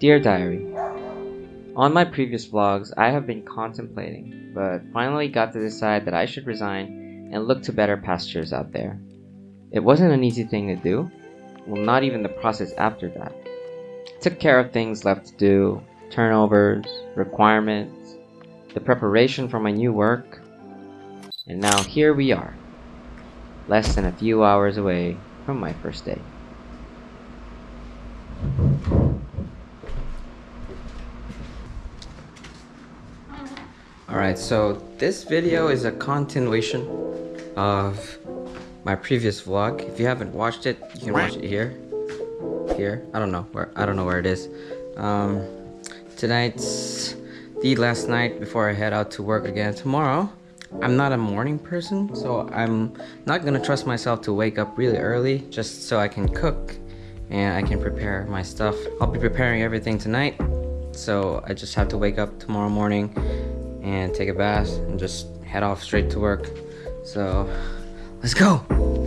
Dear Diary, On my previous vlogs, I have been contemplating, but finally got to decide that I should resign and look to better pastures out there. It wasn't an easy thing to do, well not even the process after that. Took care of things left to do, turnovers, requirements, the preparation for my new work, and now here we are, less than a few hours away from my first day. Alright, so this video is a continuation of my previous vlog. If you haven't watched it, you can watch it here. Here. I don't know where I don't know where it is. Um tonight's the last night before I head out to work again tomorrow. I'm not a morning person, so I'm not gonna trust myself to wake up really early just so I can cook and I can prepare my stuff. I'll be preparing everything tonight, so I just have to wake up tomorrow morning and take a bath and just head off straight to work. So, let's go!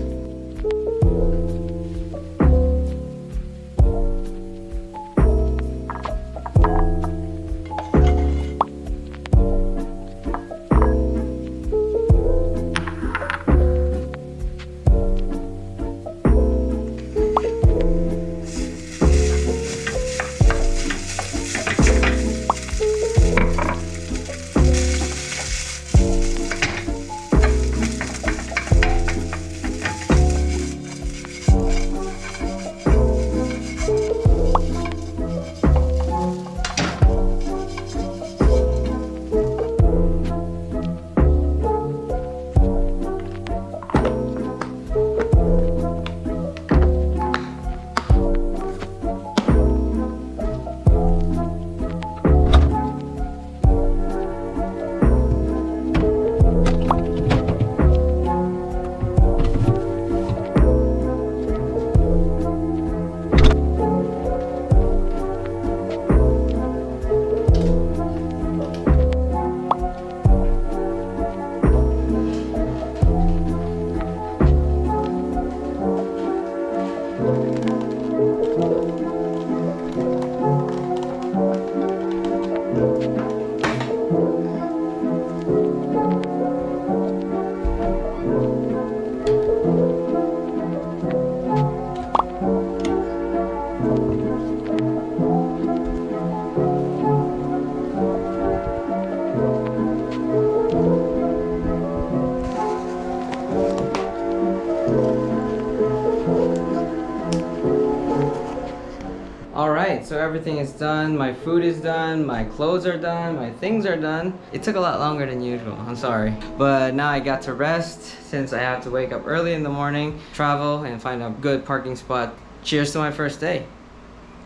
Alright, so everything is done, my food is done, my clothes are done, my things are done. It took a lot longer than usual, I'm sorry. But now I got to rest since I have to wake up early in the morning, travel, and find a good parking spot. Cheers to my first day.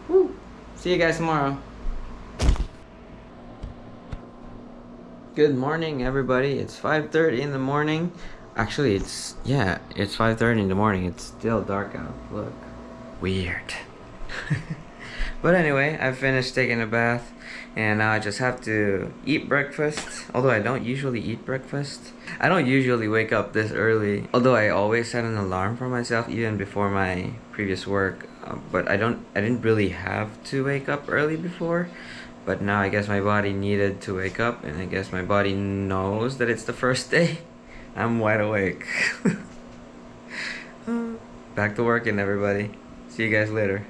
Woo! See you guys tomorrow. Good morning everybody, it's 5.30 in the morning. Actually, it's, yeah, it's 5.30 in the morning. It's still dark out, look. Weird. But anyway, I finished taking a bath and now I just have to eat breakfast. Although I don't usually eat breakfast. I don't usually wake up this early. Although I always set an alarm for myself even before my previous work. Uh, but I don't I didn't really have to wake up early before. But now I guess my body needed to wake up and I guess my body knows that it's the first day. I'm wide awake. Back to working everybody. See you guys later.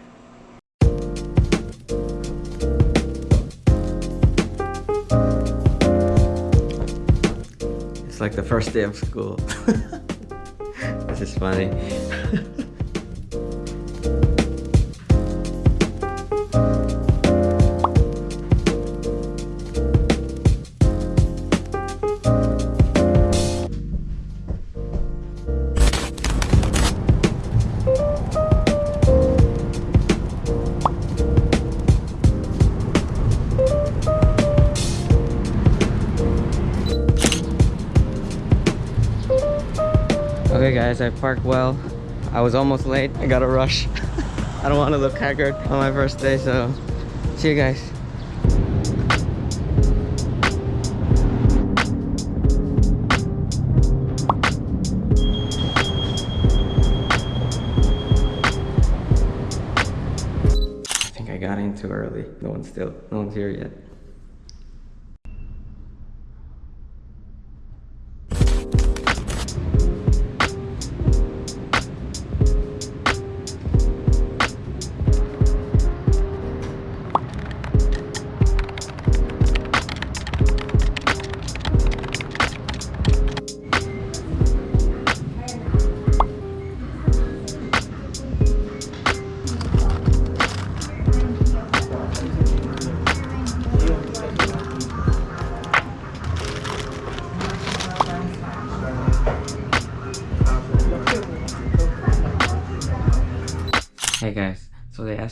Like the first day of school. this is funny. Okay guys, I parked well. I was almost late. I got a rush. I don't want to look haggard on my first day, so see you guys. I think I got in too early. No one's still, no one's here yet.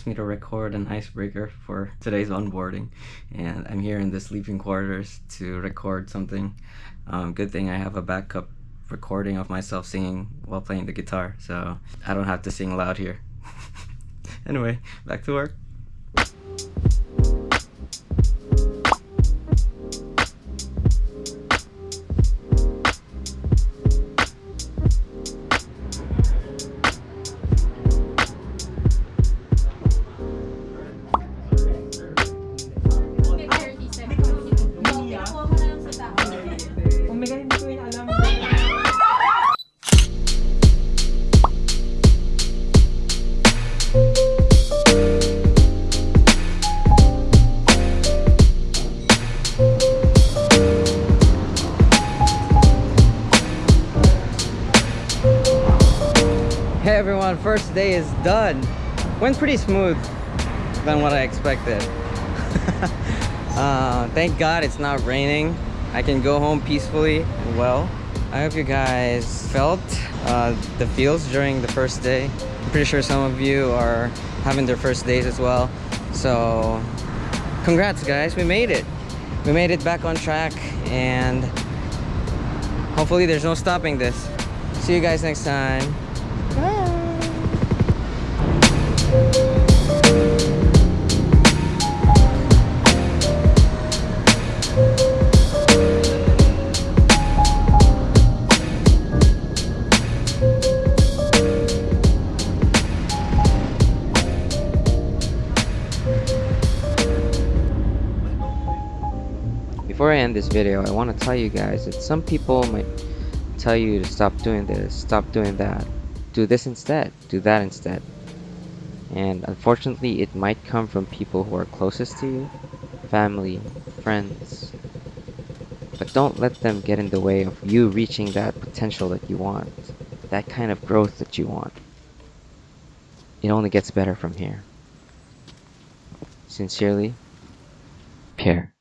Me to record an icebreaker for today's onboarding, and I'm here in the sleeping quarters to record something. Um, good thing I have a backup recording of myself singing while playing the guitar, so I don't have to sing loud here. anyway, back to work. Everyone, first day is done. Went pretty smooth than what I expected. uh, thank God it's not raining. I can go home peacefully and well. I hope you guys felt uh, the feels during the first day. I'm pretty sure some of you are having their first days as well. So congrats guys, we made it. We made it back on track and hopefully there's no stopping this. See you guys next time. Before I end this video, I want to tell you guys that some people might tell you to stop doing this, stop doing that, do this instead, do that instead. And unfortunately, it might come from people who are closest to you, family, friends. But don't let them get in the way of you reaching that potential that you want, that kind of growth that you want. It only gets better from here. Sincerely, Pierre.